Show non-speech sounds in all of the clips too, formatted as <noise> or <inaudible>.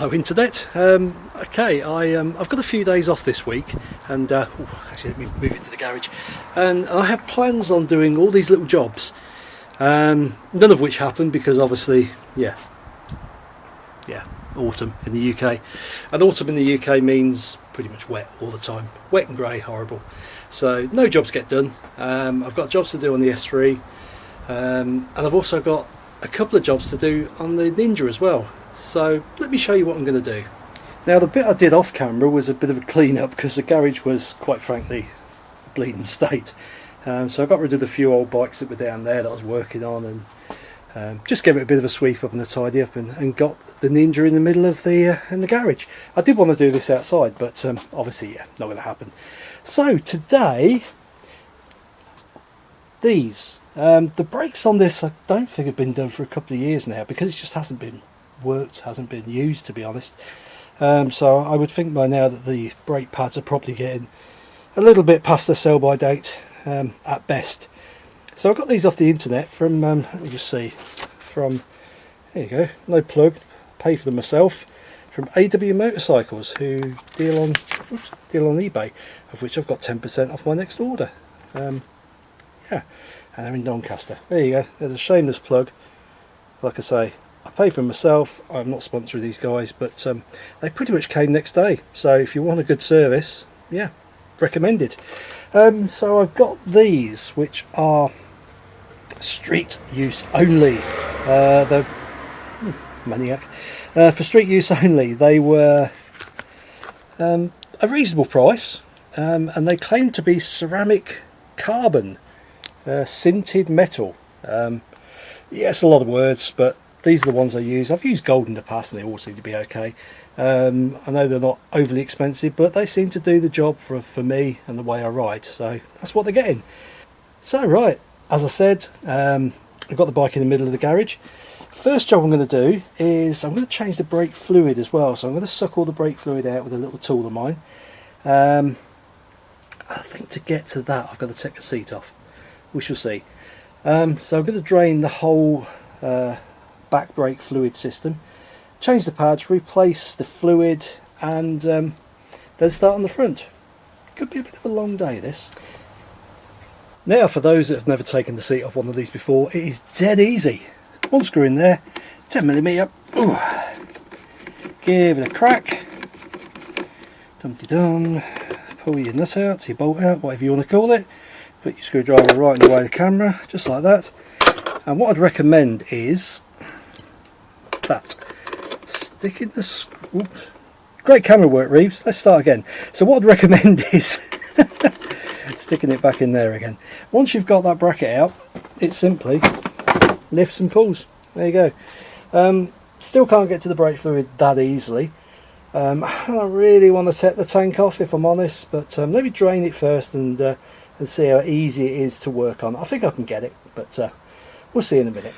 Hello Internet. Um, okay, I, um, I've got a few days off this week and uh, ooh, actually let me move into the garage. And I have plans on doing all these little jobs. Um, none of which happened because obviously yeah. Yeah autumn in the UK and autumn in the UK means pretty much wet all the time. Wet and grey horrible. So no jobs get done. Um, I've got jobs to do on the S3 um, and I've also got a couple of jobs to do on the Ninja as well so let me show you what I'm going to do. Now the bit I did off camera was a bit of a clean up because the garage was quite frankly a bleeding state. Um, so I got rid of a few old bikes that were down there that I was working on and um, just gave it a bit of a sweep up and a tidy up and, and got the Ninja in the middle of the uh, in the garage. I did want to do this outside but um, obviously yeah not going to happen. So today these um, the brakes on this I don't think have been done for a couple of years now because it just hasn't been worked, hasn't been used to be honest. Um, so I would think by now that the brake pads are probably getting a little bit past the sell by date um, at best. So I got these off the internet from, um, let me just see, from, there you go, no plug, pay for them myself, from AW Motorcycles who deal on oops, deal on eBay, of which I've got 10% off my next order. Um, yeah, and they're in Doncaster. There you go, there's a shameless plug. Like I say, I pay for myself. I'm not sponsoring these guys, but um, they pretty much came next day. So if you want a good service, yeah, recommended. Um, so I've got these, which are street use only. Uh, the hmm, maniac uh, for street use only. They were um, a reasonable price, um, and they claim to be ceramic carbon, uh, sintered metal. Um, yes, a lot of words, but these are the ones I use. I've used gold in the past and they all seem to be okay. Um, I know they're not overly expensive but they seem to do the job for, for me and the way I ride so that's what they're getting. So right, as I said um, I've got the bike in the middle of the garage. First job I'm going to do is I'm going to change the brake fluid as well so I'm going to suck all the brake fluid out with a little tool of mine. Um, I think to get to that I've got to take the seat off. We shall see. Um, so I'm going to drain the whole uh, back brake fluid system. Change the pads replace the fluid and um, then start on the front. Could be a bit of a long day this. Now for those that have never taken the seat off one of these before it is dead easy. One screw in there 10 millimeter Ooh. give it a crack. Dumpty dum pull your nut out your bolt out whatever you want to call it. Put your screwdriver right in the way of the camera just like that. And what I'd recommend is. Stick in the... Oops. Great camera work, Reeves. Let's start again. So what I'd recommend <laughs> is sticking it back in there again. Once you've got that bracket out, it simply lifts and pulls. There you go. Um, still can't get to the brake fluid that easily. Um, I don't really want to set the tank off if I'm honest, but um, let me drain it first and uh, and see how easy it is to work on. I think I can get it, but uh, we'll see in a minute.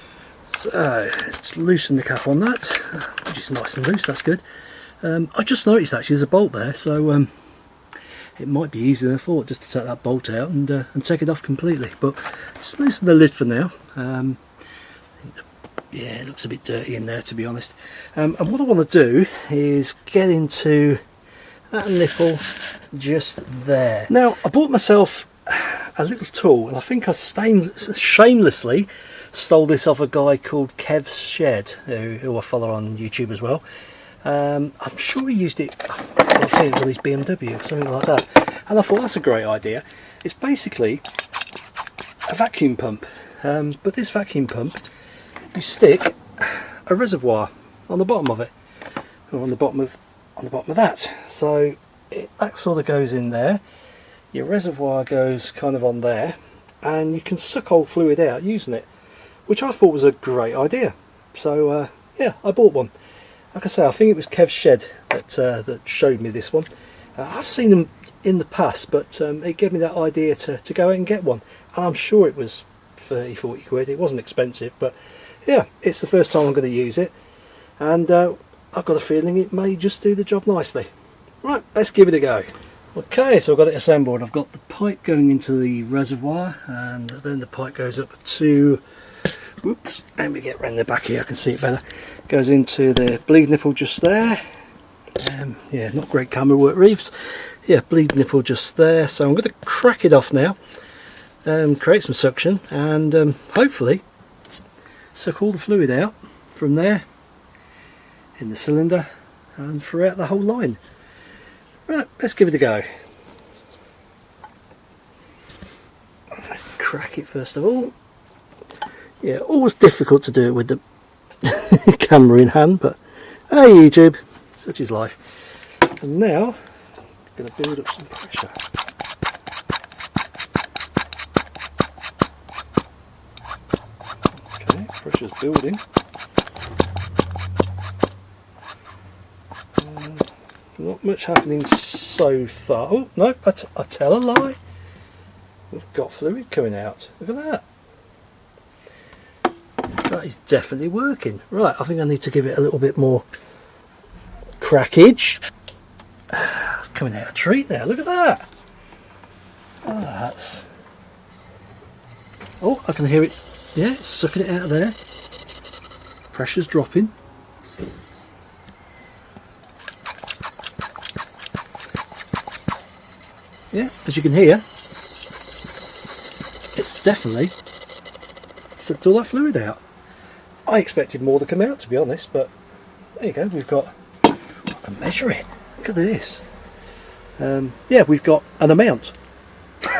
So let's loosen the cap on that, which is nice and loose, that's good. Um, I just noticed actually there's a bolt there, so um, it might be easier than I thought just to take that bolt out and, uh, and take it off completely. But just loosen the lid for now. Um, yeah, it looks a bit dirty in there to be honest. Um, and what I want to do is get into that nipple just there. Now, I bought myself a little tool and I think I stained shamelessly stole this off a guy called Kev's Shed who, who I follow on YouTube as well. Um, I'm sure he used it I think with his BMW or something like that. And I thought that's a great idea. It's basically a vacuum pump. Um, but this vacuum pump you stick a reservoir on the bottom of it. Or on the bottom of on the bottom of that. So it, that sort of goes in there. Your reservoir goes kind of on there. And you can suck old fluid out using it which I thought was a great idea. So uh, yeah, I bought one. Like I say, I think it was Kev Shed that uh, that showed me this one. Uh, I've seen them in the past, but um, it gave me that idea to, to go out and get one. And I'm sure it was 30, 40 quid. It wasn't expensive, but yeah, it's the first time I'm going to use it. And uh, I've got a feeling it may just do the job nicely. Right, let's give it a go. Okay, so I've got it assembled. I've got the pipe going into the reservoir and then the pipe goes up to Oops, let me get round the back here, I can see it better. goes into the bleed nipple just there. Um, yeah not great camera work Reeves yeah bleed nipple just there. So I'm going to crack it off now um, create some suction and um, hopefully suck all the fluid out from there in the cylinder and throughout the whole line. Right let's give it a go. Crack it first of all yeah always difficult to do it with the <laughs> camera in hand but hey YouTube such is life. And now I'm going to build up some pressure. Okay pressure's building. Uh, not much happening so far. Oh no I, I tell a lie. We've got fluid coming out. Look at that that is definitely working. Right, I think I need to give it a little bit more crackage. <sighs> It's coming out a treat now, look at that. Oh, that's... Oh, I can hear it. Yeah, it's sucking it out of there. Pressure's dropping. Yeah, as you can hear, it's definitely sucked all that fluid out. I expected more to come out to be honest, but there you go, we've got, I can measure it, look at this. Um, yeah, we've got an amount. <laughs>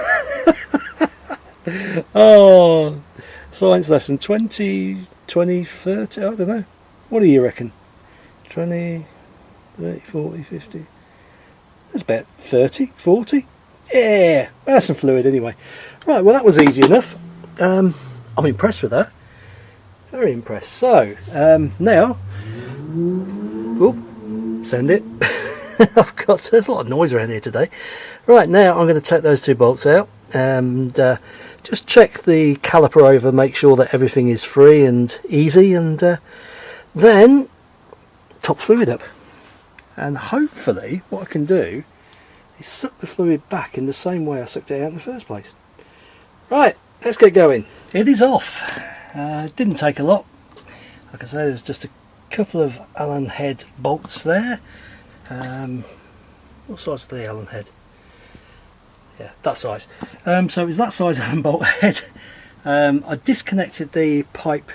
oh, science lesson 20, 20, 30, I don't know. What do you reckon? 20, 30, 40, 50. That's about 30, 40. Yeah, that's some fluid anyway. Right, well that was easy enough. Um, I'm impressed with that. Very impressed. So, um, now, oh, send it. <laughs> I've got, there's a lot of noise around here today. Right, now I'm going to take those two bolts out and uh, just check the caliper over, make sure that everything is free and easy and uh, then top fluid up. And hopefully what I can do is suck the fluid back in the same way I sucked it out in the first place. Right, let's get going. It is off. Uh, didn't take a lot. Like I say, there's just a couple of Allen head bolts there. Um, what size is the Allen head? Yeah, that size. Um, so it's that size <laughs> Allen bolt head. Um, I disconnected the pipe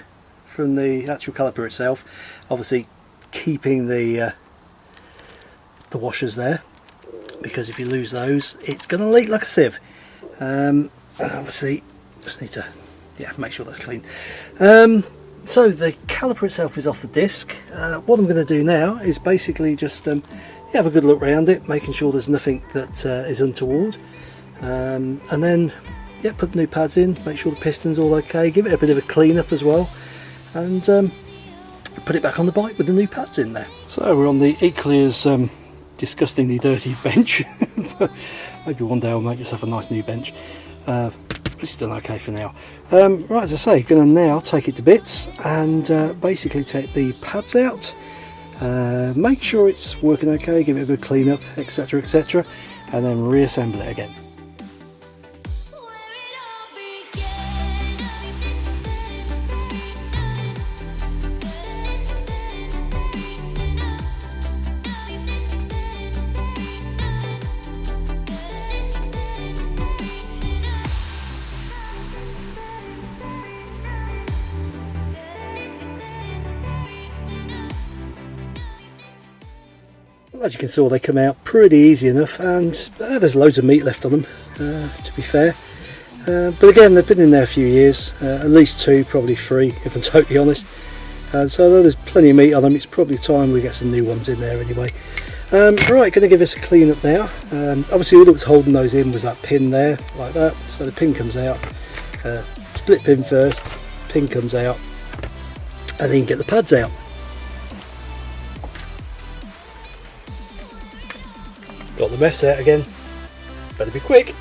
from the actual caliper itself, obviously keeping the uh, the washers there because if you lose those it's going to leak like a sieve. Um, obviously just need to yeah, make sure that's clean. Um, so the caliper itself is off the disc. Uh, what I'm going to do now is basically just um, have a good look around it, making sure there's nothing that uh, is untoward. Um, and then yeah, put the new pads in, make sure the piston's all okay, give it a bit of a clean up as well. And um, put it back on the bike with the new pads in there. So we're on the equally as um, disgustingly dirty <laughs> bench. <laughs> Maybe one day I'll make yourself a nice new bench. Uh, it's still okay for now. Um, right, as I say, going to now take it to bits and uh, basically take the pads out, uh, make sure it's working okay, give it a good clean up, etc, etc, and then reassemble it again. As you can see, they come out pretty easy enough, and uh, there's loads of meat left on them, uh, to be fair. Uh, but again, they've been in there a few years, uh, at least two, probably three, if I'm <laughs> totally honest. Uh, so although there's plenty of meat on them, it's probably time we get some new ones in there anyway. Um, right, going to give this a clean up now. Um, obviously, all that was holding those in was that pin there, like that. So the pin comes out, uh, split pin first, pin comes out, and then get the pads out. Got the mess out again. Better be quick.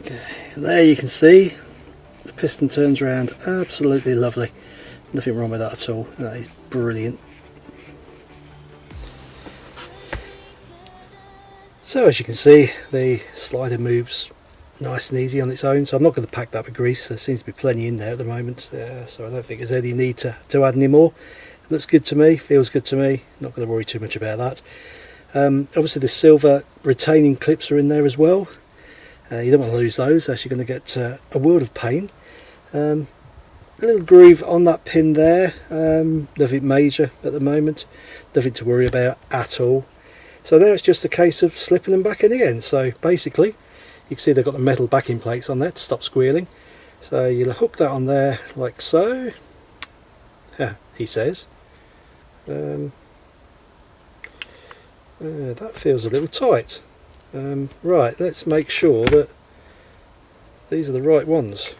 Okay, there you can see the piston turns around absolutely lovely. nothing wrong with that at all that is brilliant so as you can see the slider moves nice and easy on its own so I'm not going to pack that with grease. There seems to be plenty in there at the moment uh, so I don't think there's any need to, to add any more. It looks good to me feels good to me not going to worry too much about that. Um, obviously the silver retaining clips are in there as well. Uh, you don't want to lose those else you're going to get uh, a world of pain. Um, a little groove on that pin there um, nothing major at the moment nothing to worry about at all so now it's just a case of slipping them back in again. So basically you can see they've got the metal backing plates on there to stop squealing. So you'll hook that on there like so. <laughs> He says. Um, uh, that feels a little tight. Um, right let's make sure that these are the right ones.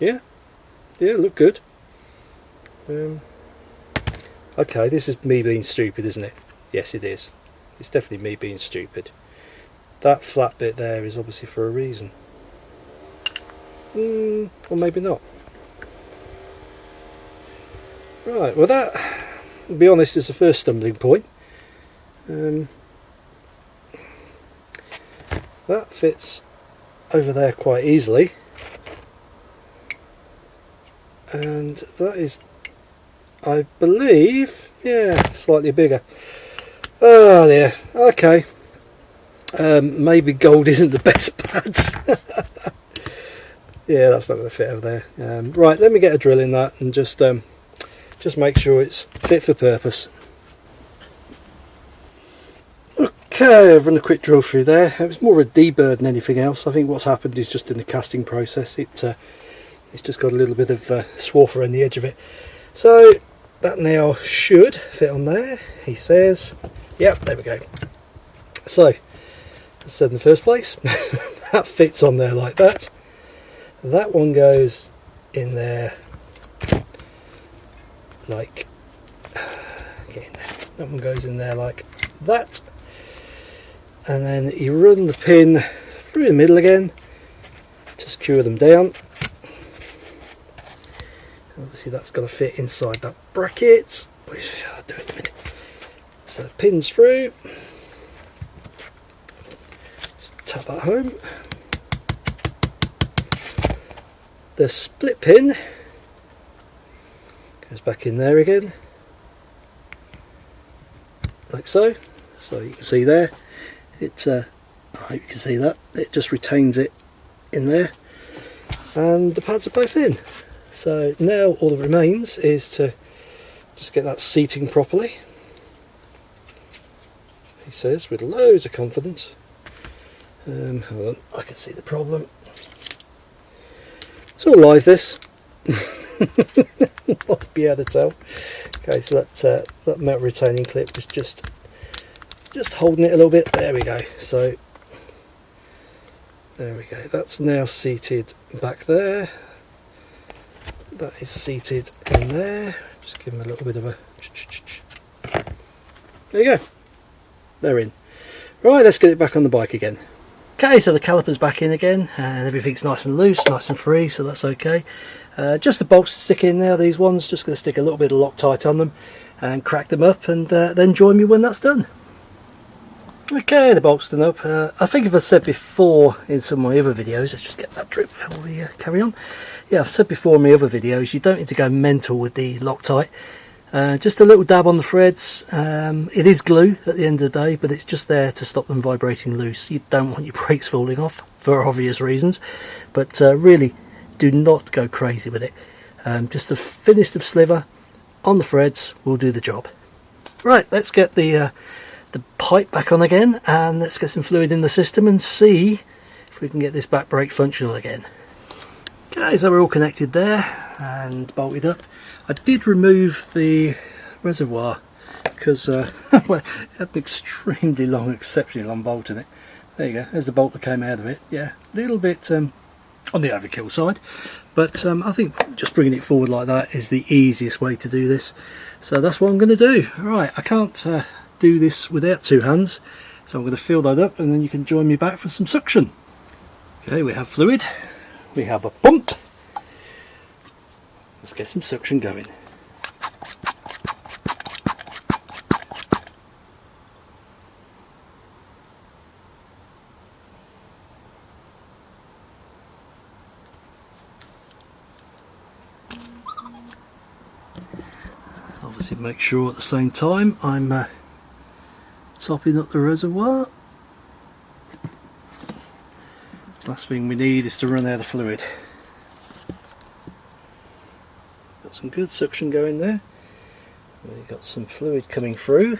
Yeah? Yeah look good. Um, okay this is me being stupid isn't it? Yes it is. It's definitely me being stupid. That flat bit there is obviously for a reason. Mm, or maybe not. Right well that to be honest is the first stumbling point. Um, that fits over there quite easily. And that is I believe yeah slightly bigger. Oh there. Okay. Um, maybe gold <laughs> isn't the best pads <laughs> yeah that's not going to fit over there. Um, right let me get a drill in that and just um, just make sure it's fit for purpose. Okay I've run a quick drill through there. It was more of a deburr than anything else. I think what's happened is just in the casting process it uh, it's just got a little bit of uh, swarf around the edge of it. So that now should fit on there he says. Yep there we go. So as said in the first place <laughs> that fits on there like that. That one goes in there like <sighs> get in there. That one goes in there like that. And then you run the pin through the middle again. To secure them down. Obviously that's got to fit inside that bracket I'll do in a minute. So the pins through. Just tap that home. The split pin goes back in there again. Like so. So you can see there. It's uh, I hope you can see that. It just retains it in there. And the pads are both in. So now all that remains is to just get that seating properly. He says with loads of confidence. Um, hold on I can see the problem. It's all live this. <laughs> Not be able to tell okay so that, uh, that metal retaining clip was just just holding it a little bit. There we go. So there we go. That's now seated back there. That is seated in there just give them a little bit of a there you go. They're in. Right let's get it back on the bike again. Okay so the caliper's back in again and everything's nice and loose nice and free so that's okay. Uh, just the bolts stick in there these ones just going to stick a little bit of Loctite on them and crack them up and uh, then join me when that's done Okay, the bolts done up. Uh, I think if I've said before in some of my other videos, let's just get that drip before we uh, carry on. Yeah, I've said before in my other videos, you don't need to go mental with the Loctite. Uh, just a little dab on the threads. Um, it is glue at the end of the day, but it's just there to stop them vibrating loose. You don't want your brakes falling off for obvious reasons, but uh, really do not go crazy with it. Um, just the thinnest of sliver on the threads will do the job. Right, let's get the uh, the pipe back on again and let's get some fluid in the system and see if we can get this back brake functional again. Okay, so we're all connected there and bolted up. I did remove the reservoir because uh, <laughs> well, it had an extremely long, exceptionally long bolt in it. There you go, there's the bolt that came out of it. Yeah, a little bit um, on the overkill side, but um, I think just bringing it forward like that is the easiest way to do this. So that's what I'm going to do. Right, I can't uh, do this without two hands so I'm going to fill that up and then you can join me back for some suction okay we have fluid we have a pump. Let's get some suction going. Obviously make sure at the same time I'm uh, topping up the reservoir. Last thing we need is to run out of fluid. Got some good suction going there. We've got some fluid coming through,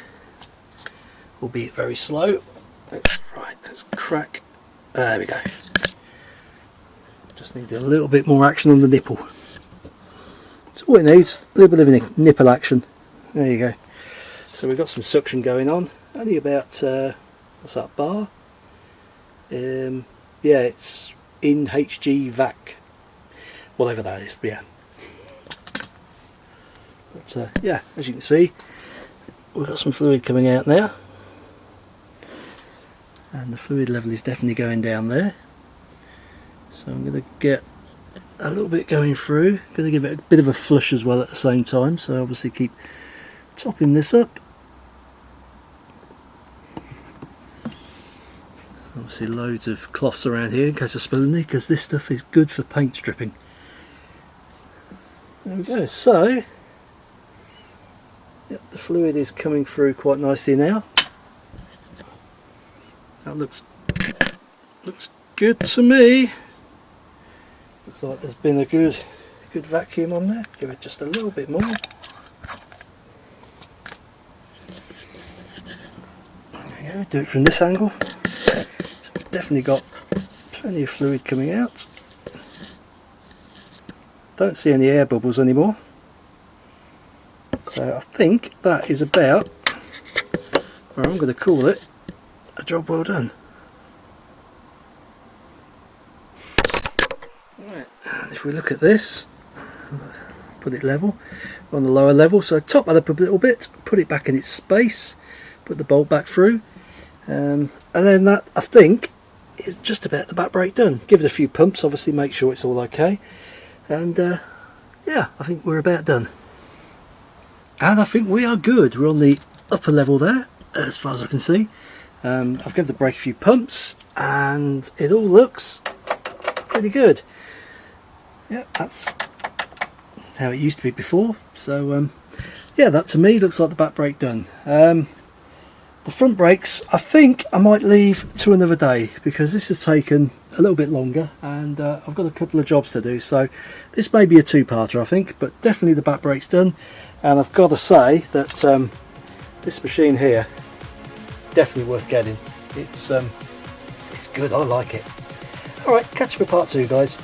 albeit very slow. Let's, right, let's crack. There we go. Just need a little bit more action on the nipple. That's all it needs, a little bit of nipple action. There you go. So we've got some suction going on, only about, uh, what's that, bar? Um, yeah, it's in HG VAC, whatever that is, yeah. But uh, yeah, as you can see, we've got some fluid coming out now. And the fluid level is definitely going down there. So I'm going to get a little bit going through. Going to give it a bit of a flush as well at the same time. So obviously keep topping this up. Obviously loads of cloths around here in case of spilling because this stuff is good for paint stripping. There we go. So Yep, the fluid is coming through quite nicely now. That looks looks good to me. Looks like there's been a good good vacuum on there. Give it just a little bit more. Do it from this angle. Definitely got plenty of fluid coming out. Don't see any air bubbles anymore. So I think that is about, or I'm going to call it, a job well done. Right, if we look at this, put it level, on the lower level, so top that up a little bit, put it back in its space, put the bolt back through, um, and then that I think is just about the back brake done. Give it a few pumps, obviously make sure it's all okay, and uh, yeah, I think we're about done. And I think we are good. We're on the upper level there as far as I can see. Um, I've given the brake a few pumps and it all looks pretty good. Yeah that's how it used to be before. So um, yeah that to me looks like the back brake done. Um, the front brakes I think I might leave to another day because this has taken a little bit longer and uh, I've got a couple of jobs to do. So this may be a two-parter I think but definitely the back brake's done. And I've got to say that um, this machine here definitely worth getting. It's um, it's good. I like it. Alright catch you for part two guys